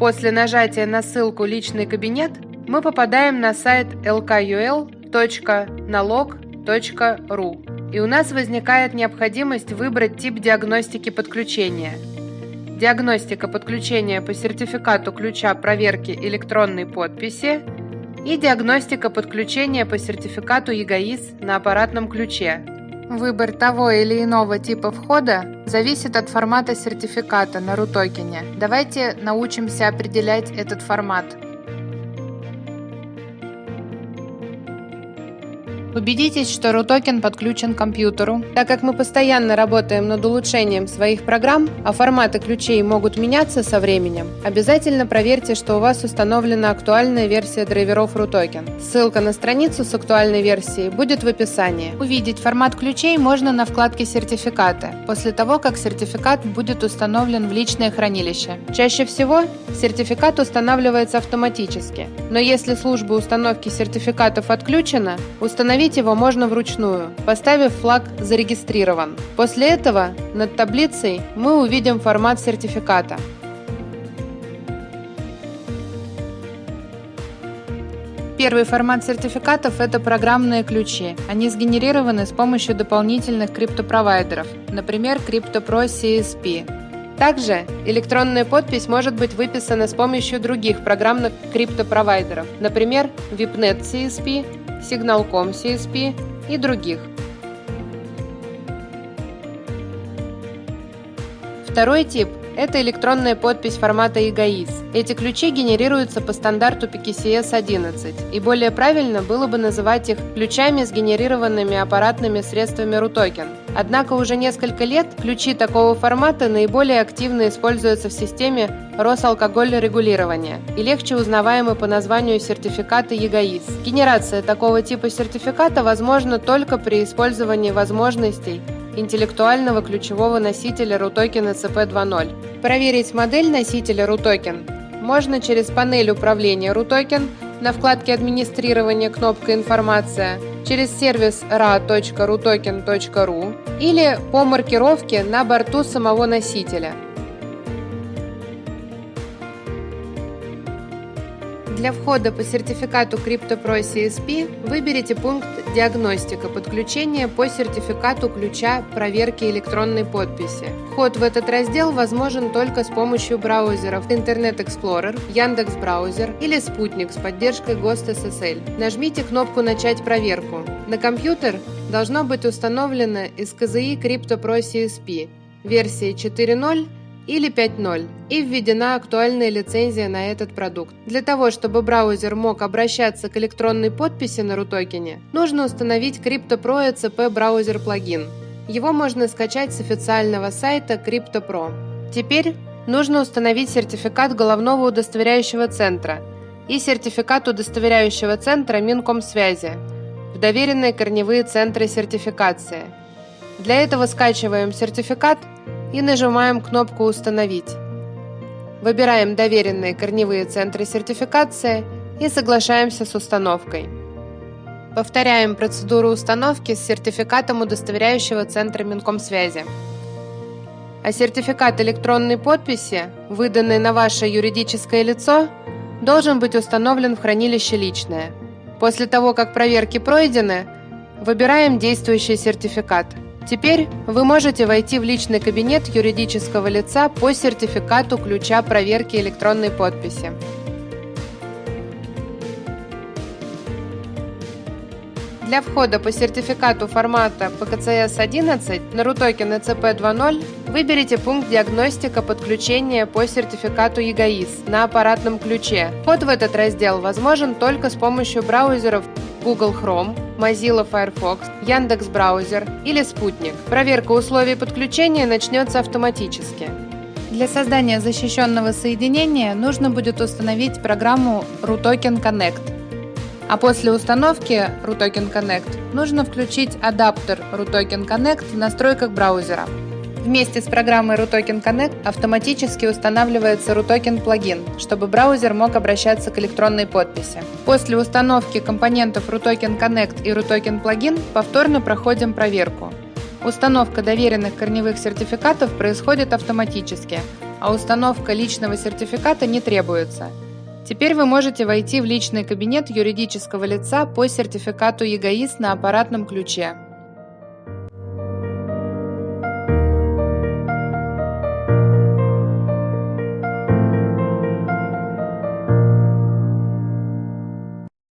После нажатия на ссылку «Личный кабинет» мы попадаем на сайт lkul.nalog.ru и у нас возникает необходимость выбрать тип диагностики подключения. Диагностика подключения по сертификату ключа проверки электронной подписи и диагностика подключения по сертификату ЕГАИС на аппаратном ключе. Выбор того или иного типа входа зависит от формата сертификата на RUTOKEN. Давайте научимся определять этот формат. Убедитесь, что RUTOKEN подключен к компьютеру. Так как мы постоянно работаем над улучшением своих программ, а форматы ключей могут меняться со временем, обязательно проверьте, что у вас установлена актуальная версия драйверов RUTOKEN. Ссылка на страницу с актуальной версией будет в описании. Увидеть формат ключей можно на вкладке «Сертификаты», после того, как сертификат будет установлен в личное хранилище. Чаще всего сертификат устанавливается автоматически, но если служба установки сертификатов отключена, установить Установить его можно вручную, поставив флаг «Зарегистрирован». После этого над таблицей мы увидим формат сертификата. Первый формат сертификатов – это программные ключи. Они сгенерированы с помощью дополнительных криптопровайдеров, например, CryptoPro CSP. Также электронная подпись может быть выписана с помощью других программных криптопровайдеров, например, VIPNet CSP Signal.com CSP и других. Второй тип – это электронная подпись формата EGAIS. Эти ключи генерируются по стандарту PKCS 11, и более правильно было бы называть их ключами, сгенерированными аппаратными средствами RUTOKEN. Однако уже несколько лет ключи такого формата наиболее активно используются в системе Росалкогольрегулирования и легче узнаваемы по названию сертификата ЕГАИС. Генерация такого типа сертификата возможна только при использовании возможностей интеллектуального ключевого носителя RUTOKEN ECP2.0. Проверить модель носителя RUTOKEN можно через панель управления RUTOKEN на вкладке администрирования кнопка «Информация», через сервис ra.rutoken.ru или по маркировке на борту самого носителя. Для входа по сертификату CryptoPro CSP выберите пункт «Диагностика подключения по сертификату ключа проверки электронной подписи». Вход в этот раздел возможен только с помощью браузеров Internet Explorer, Яндекс Браузер или Спутник с поддержкой ГОСТ SSL. Нажмите кнопку «Начать проверку». На компьютер должно быть установлено КЗИ CryptoPro CSP версии 4.0 или 5.0 и введена актуальная лицензия на этот продукт. Для того, чтобы браузер мог обращаться к электронной подписи на RUTOKEN, нужно установить CryptoPro ECP браузер плагин. Его можно скачать с официального сайта CryptoPro. Теперь нужно установить сертификат головного удостоверяющего центра и сертификат удостоверяющего центра Минкомсвязи в доверенные корневые центры сертификации. Для этого скачиваем сертификат и нажимаем кнопку «Установить». Выбираем доверенные корневые центры сертификации и соглашаемся с установкой. Повторяем процедуру установки с сертификатом удостоверяющего центра Минкомсвязи. А сертификат электронной подписи, выданный на ваше юридическое лицо, должен быть установлен в хранилище «Личное». После того, как проверки пройдены, выбираем действующий сертификат – Теперь вы можете войти в личный кабинет юридического лица по сертификату ключа проверки электронной подписи. Для входа по сертификату формата PKCS-11 на RUTOKEN ECP 2.0 выберите пункт «Диагностика подключения по сертификату ЕГАИС» на аппаратном ключе. Вход в этот раздел возможен только с помощью браузеров Google Chrome, Mozilla Firefox, Яндекс Браузер или Спутник. Проверка условий подключения начнется автоматически. Для создания защищенного соединения нужно будет установить программу RUTOKEN Connect. А после установки RUTOKEN Connect нужно включить адаптер RUTOKEN Connect в настройках браузера. Вместе с программой RUTOKEN Connect автоматически устанавливается RUTOKEN плагин, чтобы браузер мог обращаться к электронной подписи. После установки компонентов RUTOKEN Connect и RUTOKEN плагин повторно проходим проверку. Установка доверенных корневых сертификатов происходит автоматически, а установка личного сертификата не требуется. Теперь вы можете войти в личный кабинет юридического лица по сертификату ЕГАИС на аппаратном ключе.